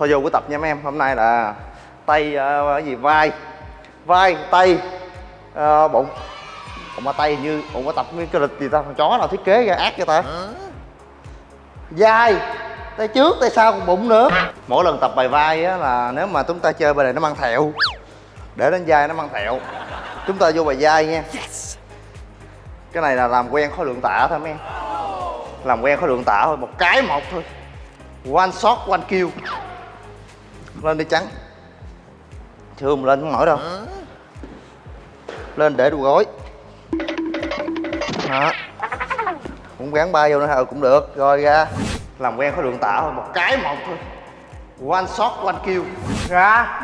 thôi vô buổi tập nha mấy em. Hôm nay là tay uh, gì? Vai. Vai tay. Uh, bụng. Bụng ba tay như bụng ba tập cái cái lịch gì ta? Con chó nào thiết kế ra ác cho ta? Vai. Tay trước tay sau còn bụng nữa. Mỗi lần tập bài vai á là nếu mà chúng ta chơi bài này nó mang thẹo. Để đến vai nó mang thẹo. Chúng ta vô bài vai nha. Cái này là làm quen khối lượng tạ thôi mấy em. Làm quen khối lượng tạ thôi một cái một thôi. One shot one kill lên đi trắng. Chưa không lên không nổi đâu. Lên để đu gối. Đó cũng gắn ba vô nữa hả? Cũng được. Rồi ra. Làm quen khối lượng tạ thôi một cái một thôi. One shot one kill. Ra